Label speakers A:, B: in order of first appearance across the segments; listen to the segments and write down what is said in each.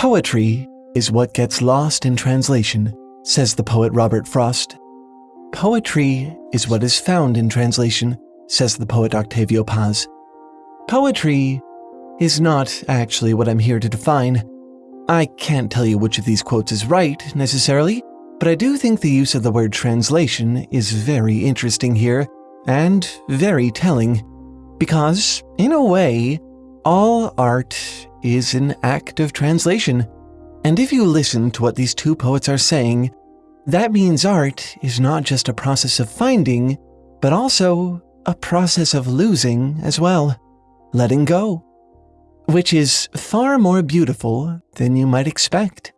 A: Poetry is what gets lost in translation, says the poet Robert Frost. Poetry is what is found in translation, says the poet Octavio Paz. Poetry is not actually what I'm here to define. I can't tell you which of these quotes is right, necessarily, but I do think the use of the word translation is very interesting here, and very telling, because, in a way, all art is an act of translation. And if you listen to what these two poets are saying, that means art is not just a process of finding, but also a process of losing as well, letting go, which is far more beautiful than you might expect.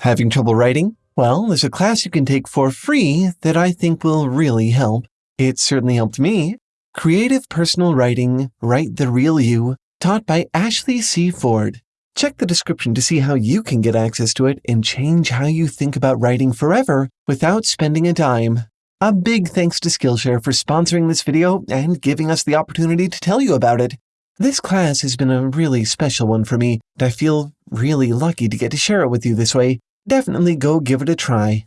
A: Having trouble writing? Well, there's a class you can take for free that I think will really help. It certainly helped me. Creative Personal Writing, Write the Real You, taught by Ashley C. Ford. Check the description to see how you can get access to it and change how you think about writing forever without spending a dime. A big thanks to Skillshare for sponsoring this video and giving us the opportunity to tell you about it. This class has been a really special one for me, and I feel really lucky to get to share it with you this way definitely go give it a try.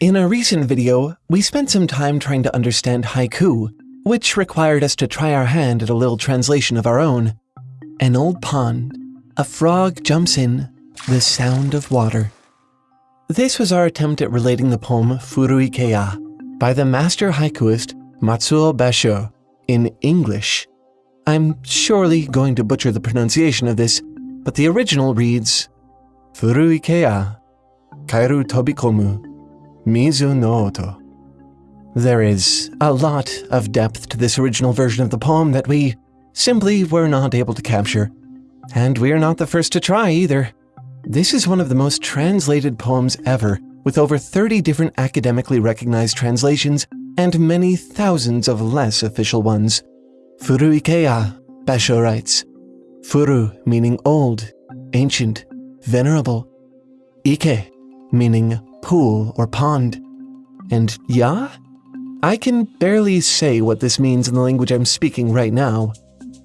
A: In a recent video, we spent some time trying to understand haiku, which required us to try our hand at a little translation of our own. An old pond, a frog jumps in, the sound of water. This was our attempt at relating the poem Furuikeya by the master haikuist Matsuo Basho in English. I'm surely going to butcher the pronunciation of this, but the original reads Furuikeya, Kairu Tobikomu, Mizu no Oto. There is a lot of depth to this original version of the poem that we simply were not able to capture. And we're not the first to try either. This is one of the most translated poems ever, with over 30 different academically recognized translations and many thousands of less official ones. Furuikeya, Basho writes. Furu meaning old, ancient, venerable, ike, meaning pool or pond, and ya? I can barely say what this means in the language I'm speaking right now.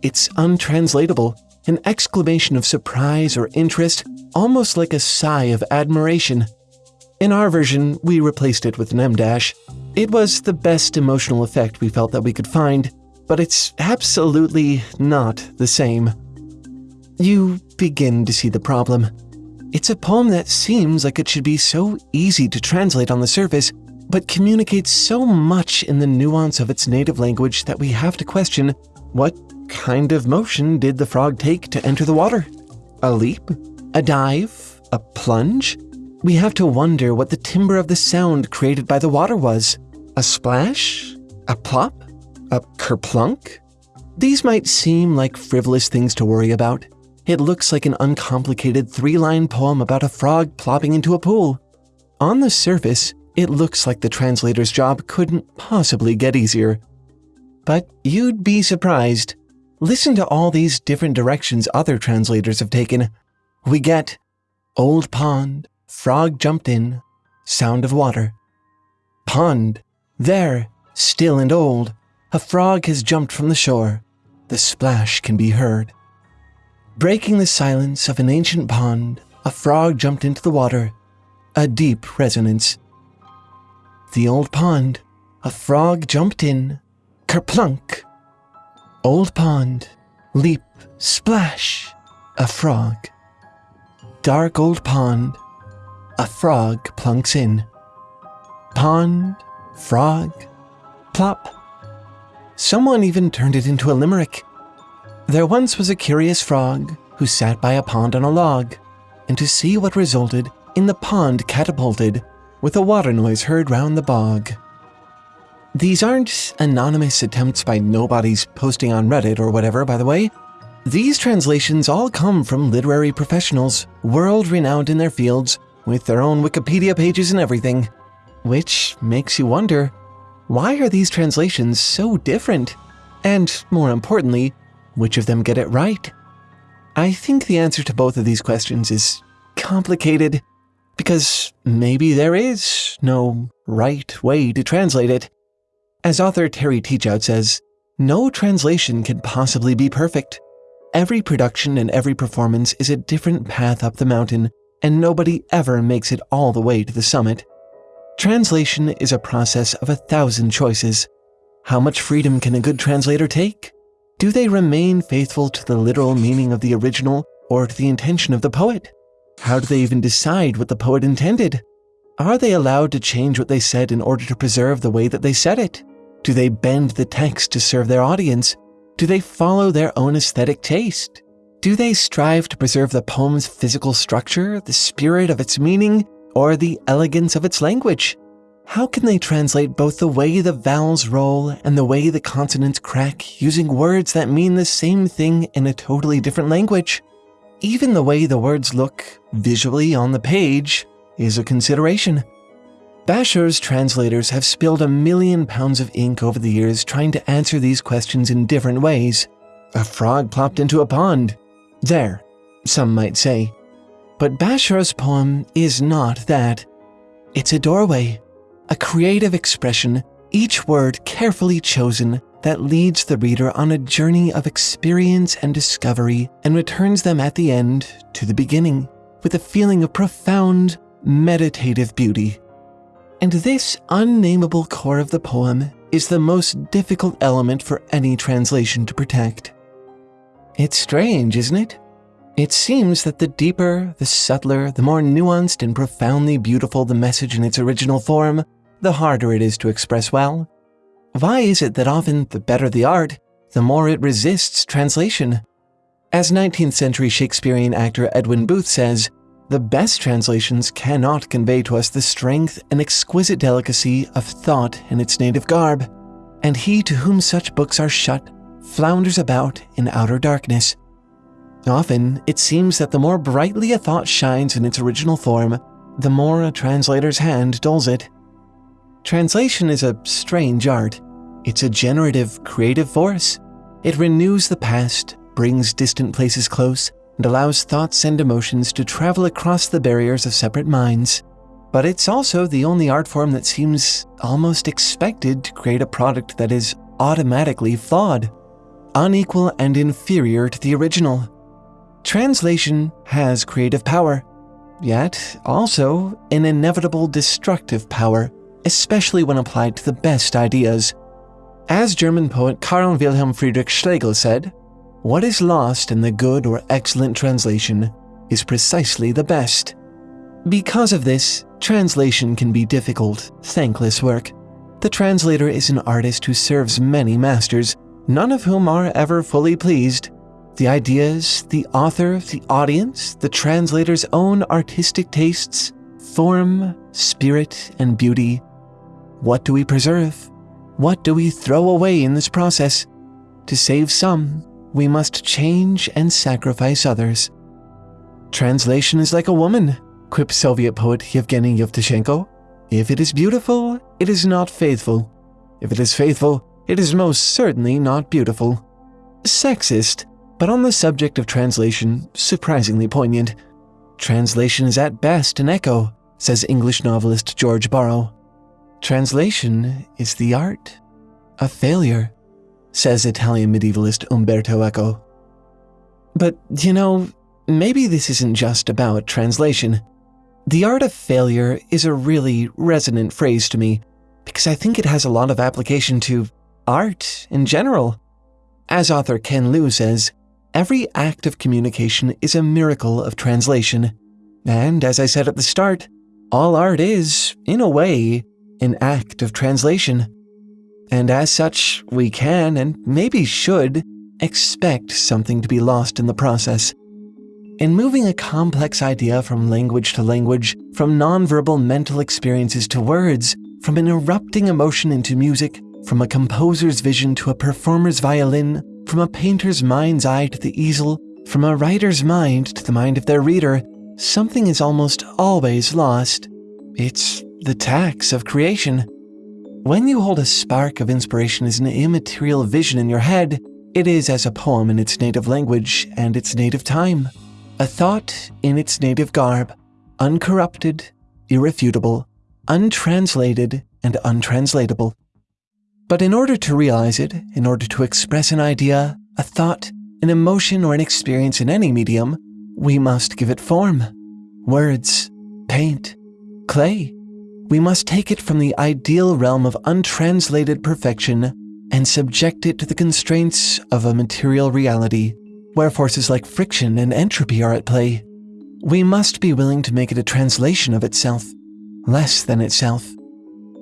A: It's untranslatable, an exclamation of surprise or interest, almost like a sigh of admiration. In our version, we replaced it with an em dash. It was the best emotional effect we felt that we could find, but it's absolutely not the same. You begin to see the problem. It's a poem that seems like it should be so easy to translate on the surface, but communicates so much in the nuance of its native language that we have to question what kind of motion did the frog take to enter the water? A leap? A dive? A plunge? We have to wonder what the timbre of the sound created by the water was. A splash? A plop? A kerplunk? These might seem like frivolous things to worry about, it looks like an uncomplicated three-line poem about a frog plopping into a pool. On the surface, it looks like the translator's job couldn't possibly get easier. But you'd be surprised. Listen to all these different directions other translators have taken. We get old pond, frog jumped in, sound of water. Pond, there, still and old, a frog has jumped from the shore. The splash can be heard. Breaking the silence of an ancient pond, a frog jumped into the water, a deep resonance. The old pond, a frog jumped in, kerplunk. Old pond, leap, splash, a frog. Dark old pond, a frog plunks in. Pond, frog, plop. Someone even turned it into a limerick. There once was a curious frog who sat by a pond on a log, and to see what resulted in the pond catapulted, with a water noise heard round the bog. These aren't anonymous attempts by nobodies posting on Reddit or whatever, by the way. These translations all come from literary professionals, world renowned in their fields, with their own Wikipedia pages and everything. Which makes you wonder, why are these translations so different? And more importantly, which of them get it right? I think the answer to both of these questions is complicated because maybe there is no right way to translate it. As author Terry Teachout says, no translation can possibly be perfect. Every production and every performance is a different path up the mountain, and nobody ever makes it all the way to the summit. Translation is a process of a thousand choices. How much freedom can a good translator take? Do they remain faithful to the literal meaning of the original or to the intention of the poet? How do they even decide what the poet intended? Are they allowed to change what they said in order to preserve the way that they said it? Do they bend the text to serve their audience? Do they follow their own aesthetic taste? Do they strive to preserve the poem's physical structure, the spirit of its meaning, or the elegance of its language? How can they translate both the way the vowels roll and the way the consonants crack using words that mean the same thing in a totally different language? Even the way the words look visually on the page is a consideration. Basho's translators have spilled a million pounds of ink over the years trying to answer these questions in different ways. A frog plopped into a pond. There, some might say. But Basho's poem is not that. It's a doorway, a creative expression, each word carefully chosen that leads the reader on a journey of experience and discovery and returns them at the end to the beginning with a feeling of profound, meditative beauty. And this unnameable core of the poem is the most difficult element for any translation to protect. It's strange, isn't it? It seems that the deeper, the subtler, the more nuanced and profoundly beautiful the message in its original form, the harder it is to express well. Why is it that often the better the art, the more it resists translation? As 19th century Shakespearean actor Edwin Booth says, the best translations cannot convey to us the strength and exquisite delicacy of thought in its native garb, and he to whom such books are shut flounders about in outer darkness. Often, it seems that the more brightly a thought shines in its original form, the more a translator's hand dulls it. Translation is a strange art. It's a generative, creative force. It renews the past, brings distant places close, and allows thoughts and emotions to travel across the barriers of separate minds. But it's also the only art form that seems almost expected to create a product that is automatically flawed, unequal and inferior to the original. Translation has creative power, yet also an inevitable destructive power, especially when applied to the best ideas. As German poet Karl Wilhelm Friedrich Schlegel said, what is lost in the good or excellent translation is precisely the best. Because of this, translation can be difficult, thankless work. The translator is an artist who serves many masters, none of whom are ever fully pleased. The ideas, the author, the audience, the translator's own artistic tastes, form, spirit, and beauty. What do we preserve? What do we throw away in this process? To save some, we must change and sacrifice others. Translation is like a woman, quipped Soviet poet Yevgeny Yevtushenko. If it is beautiful, it is not faithful. If it is faithful, it is most certainly not beautiful. Sexist, but on the subject of translation, surprisingly poignant. Translation is at best an echo, says English novelist George Borrow. Translation is the art of failure says Italian medievalist Umberto Eco. But, you know, maybe this isn't just about translation. The art of failure is a really resonant phrase to me because I think it has a lot of application to art in general. As author Ken Liu says, every act of communication is a miracle of translation. And as I said at the start, all art is, in a way, an act of translation and as such, we can and maybe should expect something to be lost in the process. In moving a complex idea from language to language, from nonverbal mental experiences to words, from an erupting emotion into music, from a composer's vision to a performer's violin, from a painter's mind's eye to the easel, from a writer's mind to the mind of their reader, something is almost always lost. It's the tax of creation. When you hold a spark of inspiration as an immaterial vision in your head, It is as a poem in its native language and its native time, a thought in its native garb, uncorrupted, irrefutable, untranslated, and untranslatable. But in order to realize it, in order to express an idea, a thought, an emotion, or an experience in any medium, we must give it form. Words, paint, clay. We must take it from the ideal realm of untranslated perfection and subject it to the constraints of a material reality, where forces like friction and entropy are at play. We must be willing to make it a translation of itself, less than itself.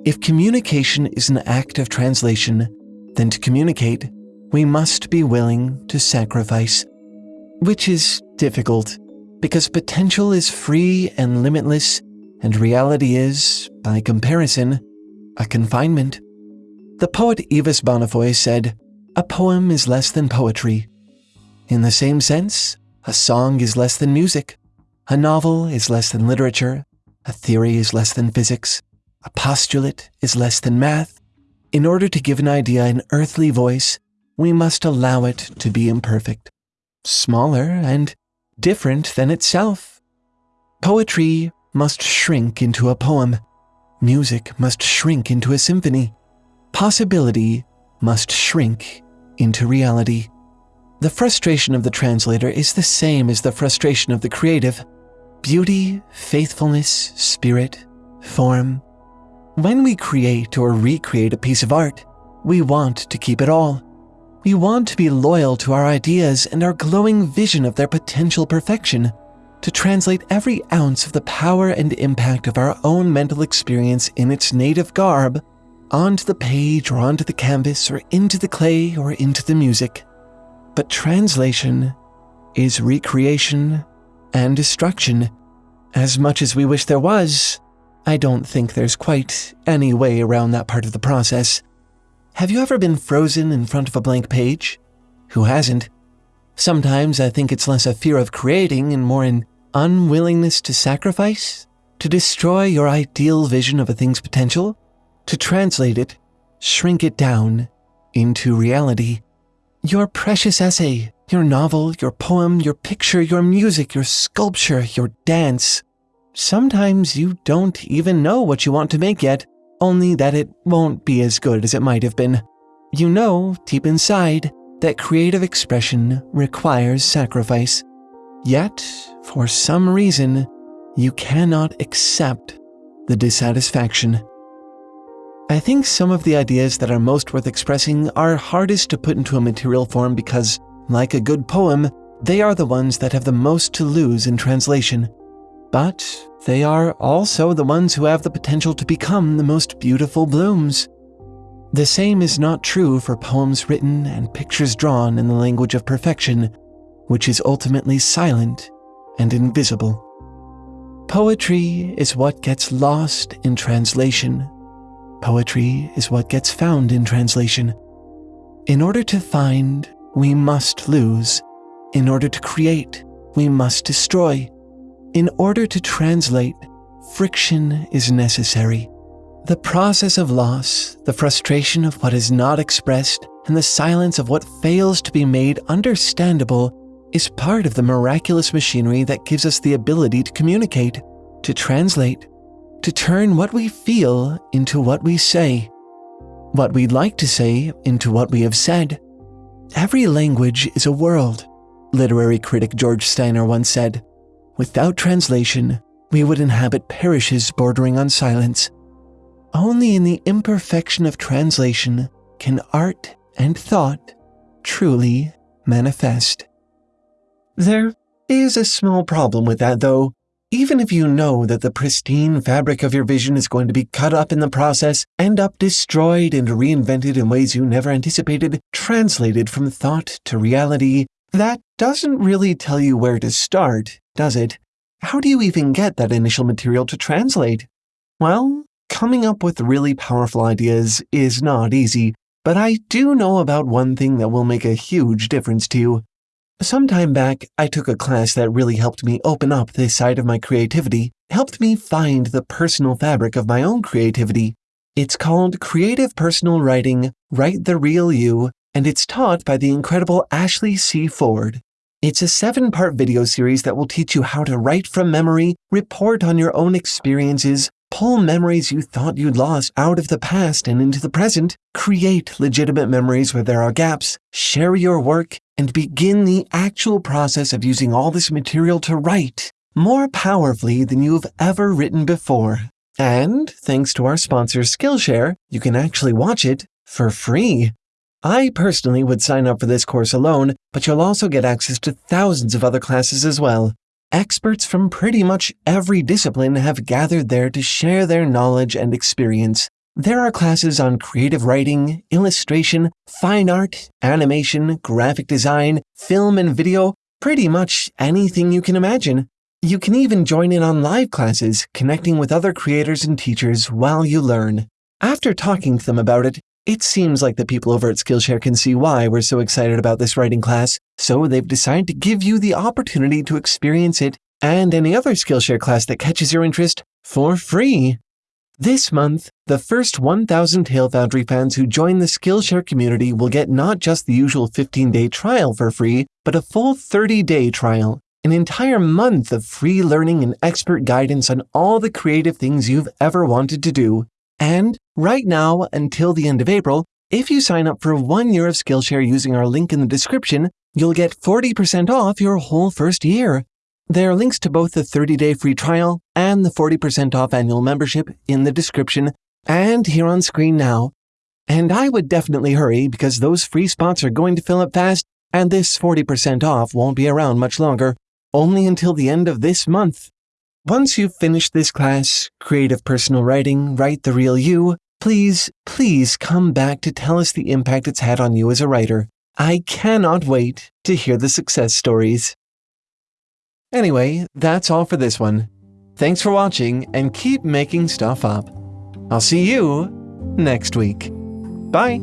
A: If communication is an act of translation, then to communicate, we must be willing to sacrifice. Which is difficult, because potential is free and limitless, and reality is, by comparison, a confinement. The poet Yves Bonnefoy said, A poem is less than poetry. In the same sense, a song is less than music, a novel is less than literature, a theory is less than physics, a postulate is less than math. In order to give an idea an earthly voice, we must allow it to be imperfect, smaller, and different than itself. Poetry must shrink into a poem. Music must shrink into a symphony possibility must shrink into reality. The frustration of the translator is the same as the frustration of the creative beauty, faithfulness, spirit, form. When we create or recreate a piece of art, we want to keep it all. We want to be loyal to our ideas and our glowing vision of their potential perfection, to translate every ounce of the power and impact of our own mental experience in its native garb onto the page or onto the canvas or into the clay or into the music. But translation is recreation and destruction. As much as we wish there was, I don't think there's quite any way around that part of the process. Have you ever been frozen in front of a blank page? Who hasn't? Sometimes I think it's less a fear of creating and more an unwillingness to sacrifice, to destroy your ideal vision of a thing's potential to translate it, shrink it down into reality. Your precious essay, your novel, your poem, your picture, your music, your sculpture, your dance. Sometimes you don't even know what you want to make yet, only that it won't be as good as it might have been. You know, deep inside, that creative expression requires sacrifice. Yet, for some reason, you cannot accept the dissatisfaction. I think some of the ideas that are most worth expressing are hardest to put into a material form because, like a good poem, they are the ones that have the most to lose in translation. But they are also the ones who have the potential to become the most beautiful blooms. The same is not true for poems written and pictures drawn in the language of perfection, which is ultimately silent and invisible. Poetry is what gets lost in translation Poetry is what gets found in translation. In order to find, we must lose. In order to create, we must destroy. In order to translate, friction is necessary. The process of loss, the frustration of what is not expressed, and the silence of what fails to be made understandable is part of the miraculous machinery that gives us the ability to communicate, to translate, to turn what we feel into what we say, what we'd like to say into what we have said. Every language is a world, literary critic George Steiner once said. Without translation, we would inhabit parishes bordering on silence. Only in the imperfection of translation can art and thought truly manifest. There is a small problem with that, though. Even if you know that the pristine fabric of your vision is going to be cut up in the process, end up destroyed and reinvented in ways you never anticipated, translated from thought to reality, that doesn't really tell you where to start, does it? How do you even get that initial material to translate? Well, coming up with really powerful ideas is not easy, but I do know about one thing that will make a huge difference to you. Some time back, I took a class that really helped me open up this side of my creativity, helped me find the personal fabric of my own creativity. It's called Creative Personal Writing Write the Real You, and it's taught by the incredible Ashley C. Ford. It's a seven part video series that will teach you how to write from memory, report on your own experiences, pull memories you thought you'd lost out of the past and into the present, create legitimate memories where there are gaps, share your work, and begin the actual process of using all this material to write more powerfully than you've ever written before. And thanks to our sponsor Skillshare, you can actually watch it for free. I personally would sign up for this course alone, but you'll also get access to thousands of other classes as well. Experts from pretty much every discipline have gathered there to share their knowledge and experience. There are classes on creative writing, illustration, fine art, animation, graphic design, film and video, pretty much anything you can imagine. You can even join in on live classes, connecting with other creators and teachers while you learn. After talking to them about it, it seems like the people over at Skillshare can see why we're so excited about this writing class, so they've decided to give you the opportunity to experience it and any other Skillshare class that catches your interest for free. This month, the first 1,000 Tale Foundry fans who join the Skillshare community will get not just the usual 15 day trial for free, but a full 30 day trial. An entire month of free learning and expert guidance on all the creative things you've ever wanted to do. And right now, until the end of April, if you sign up for one year of Skillshare using our link in the description, you'll get 40% off your whole first year. There are links to both the 30 day free trial and the 40% off annual membership in the description and here on screen now. And I would definitely hurry because those free spots are going to fill up fast, and this 40% off won't be around much longer, only until the end of this month. Once you've finished this class, Creative Personal Writing, Write the Real You, please, please come back to tell us the impact it's had on you as a writer. I cannot wait to hear the success stories. Anyway, that's all for this one. Thanks for watching and keep making stuff up. I'll see you next week. Bye.